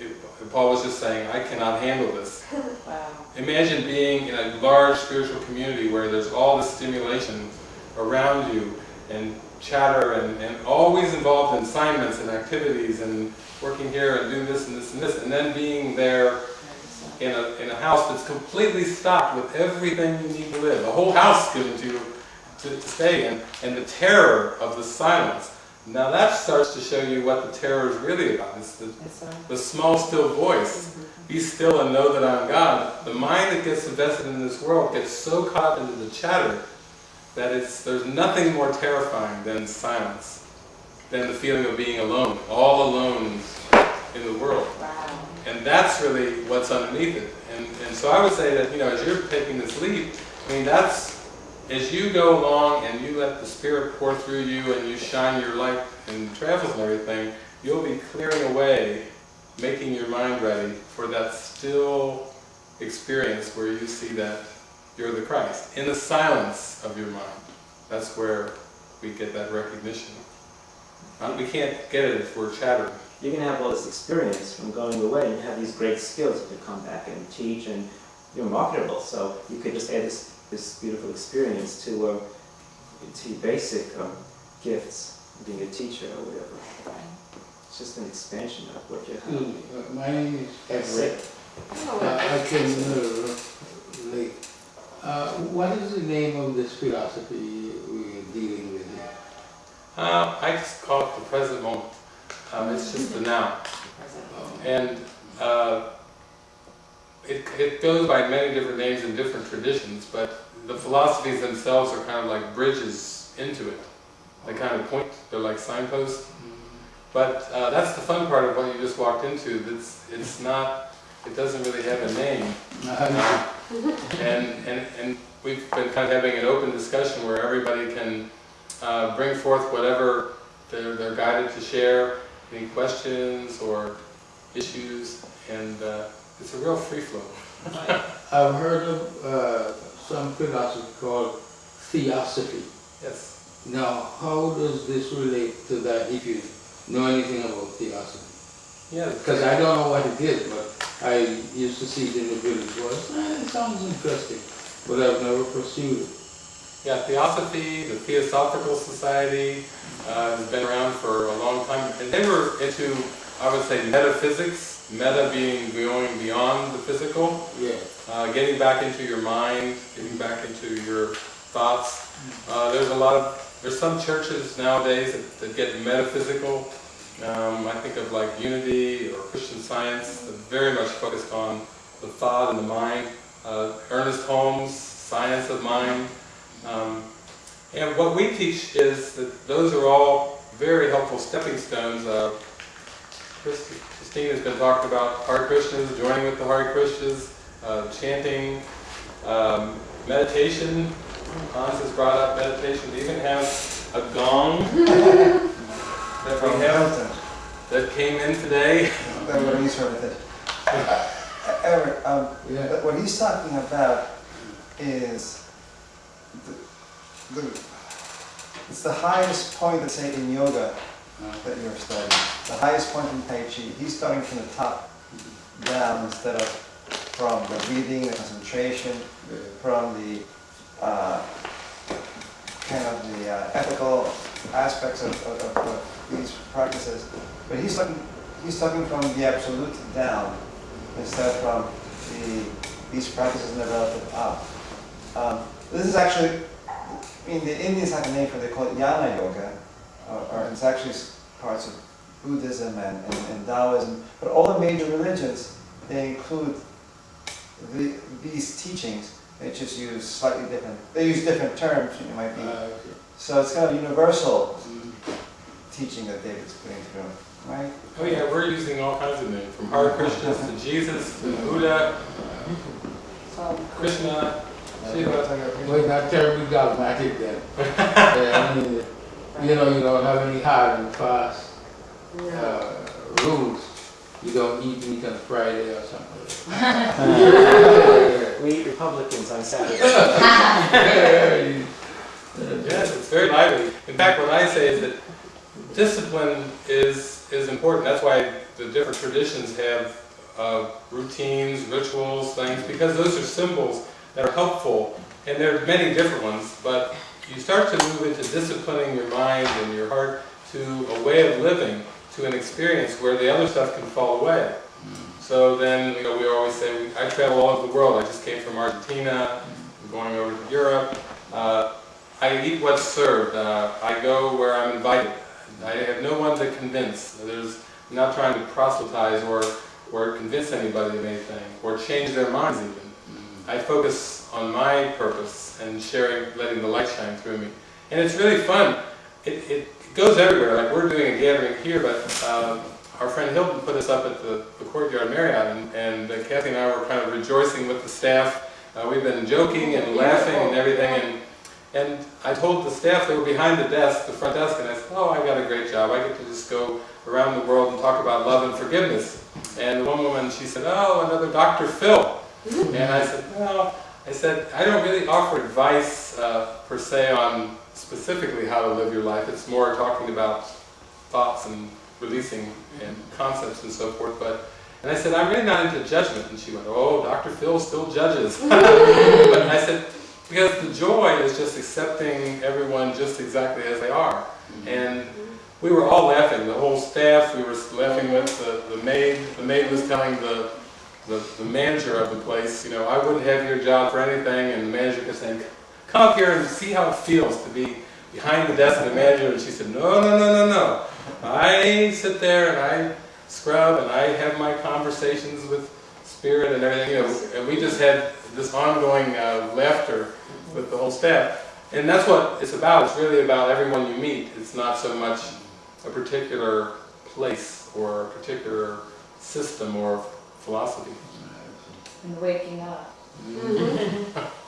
it, Paul was just saying, I cannot handle this. Wow. Imagine being in a large spiritual community where there's all the stimulation around you and chatter and, and always involved in assignments and activities and working here and doing this and this and this and then being there in a, in a house that's completely stocked with everything you need to live. A whole house given to you to, to stay in and the terror of the silence. Now that starts to show you what the terror is really about. It's the, the small still voice. Mm-hmm. Be still and know that I'm God. The mind that gets invested in this world gets so caught into the chatter that it's, there's nothing more terrifying than silence, than the feeling of being alone, all alone in the world. Wow. And that's really what's underneath it. And, and so I would say that, you know, as you're taking this leap, I mean, that's, as you go along and you let the Spirit pour through you and you shine your light in travels and everything, you'll be clearing away, making your mind ready for that still experience where you see that you're the Christ. In the silence of your mind. That's where we get that recognition. Uh, We can't get it if we're chattering. You can have all this experience from going away and have these great skills to come back and teach and you're marketable. So you could just add this, this beautiful experience to, uh, to basic um, gifts, being a teacher or whatever. It's just an expansion of what you Excuse have. me, uh, my name is Everett. Sick. Uh, I came uh, late. Uh, What is the name of this philosophy we're dealing with here? Uh, I just call it the present moment. Um, it's just the now. And uh, it, it goes by many different names in different traditions, but the philosophies themselves are kind of like bridges into it. They kind of point, they're like signposts. But uh, that's the fun part of what you just walked into. It's, it's not, it doesn't really have a name. Uh, And, and, and we've been kind of having an open discussion where everybody can uh, bring forth whatever they're, they're guided to share, any questions or issues, and uh, it's a real free flow. I've heard of uh, some philosophy called theosophy. Yes. Now, how does this relate to that if you know anything about theosophy? Yeah. Because I don't know what it is, but I used to see it in the village. Well, eh, it sounds interesting, but I've never pursued it. Yeah, Theosophy, the Theosophical Society, uh, has been around for a long time, and they were into, I would say, metaphysics, meta being going beyond the physical, Yeah. uh, getting back into your mind, getting back into your thoughts. Uh, there's a lot of, there's some churches nowadays that, that get metaphysical. Um, I think of like Unity or Christian Science, very much focused on the thought and the mind. Uh, Ernest Holmes, Science of Mind. Um, and what we teach is that those are all very helpful stepping stones. Uh, Christi- Christine has been talking about Hare Krishnas, joining with the Hare Krishnas, uh, chanting, um, meditation. Hans has brought up meditation. We even have a gong that we have that came in today. That what he's heard of it. Eric, um, Yeah. but what he's talking about is the, the, it's the highest point, let's say, in yoga that you're studying. The highest point in Tai Chi. He's starting from the top down instead of from the breathing, the concentration, from the uh, kind of the uh, ethical aspects of, of, of, of these practices. But he's talking, he's talking from the absolute down instead from the these practices and the relative up. Um, this is actually, I mean, the Indians have a name for. They call it Jnana Yoga, or, or it's actually parts of Buddhism and, and, and Taoism. But all the major religions they include the, these teachings. They just use slightly different. They use different terms. You know, might be. Uh, So it's kind of universal teaching that David's putting through, right? Oh yeah, we're using all kinds of names, from Hare Krishnas to Jesus to Buddha, So, Krishna, Shiva. We're not terribly dogmatic then. Yeah, I mean, you know, you don't have any hard and fast yeah. uh, rules. You don't eat meat on Friday or something. We eat Republicans on Saturday. Yes, it's very lively. In fact, what I say is that discipline is is important. That's why the different traditions have uh, routines, rituals, things, because those are symbols that are helpful, and there are many different ones, but you start to move into disciplining your mind and your heart to a way of living, to an experience where the other stuff can fall away. So then, you know, we always say, I travel all over the world, I just came from Argentina, I'm going over to Europe, uh, I eat what's served, uh, I go where I'm invited, I have no one to convince, there's, I'm not trying to proselytize or, or convince anybody of anything, or change their minds even. I focus on my purpose and sharing, letting the light shine through me. And it's really fun. It, it, goes everywhere. Like we're doing a gathering here, but um, our friend Hilton put us up at the, the Courtyard Marriott, and, and uh, Kathy and I were kind of rejoicing with the staff. Uh, we've been joking and laughing and everything, and and I told the staff, they were behind the desk, the front desk, and I said, oh, I got a great job. I get to just go around the world and talk about love and forgiveness. And one woman, she said, oh, another Dr. Phil. And I said, well, I said, I don't really offer advice uh, per se on specifically how to live your life. It's more talking about thoughts and releasing and concepts and so forth. But and I said, I'm really not into judgment. And she went, oh, Dr. Phil still judges. but I said, because the joy is just accepting everyone just exactly as they are. And we were all laughing, the whole staff, we were laughing with the, the maid. The maid was telling the, the, the manager of the place, you know, I wouldn't have your job for anything. And the manager kept saying, come up here and see how it feels to be behind the desk of the manager. And she said, no, no, no, no, no. I sit there and I scrub and I have my conversations with spirit and everything, you know, and we just had this ongoing uh, laughter with the whole staff. And that's what it's about. It's really about everyone you meet. It's not so much a particular place or a particular system or philosophy. And waking up. Mm-hmm.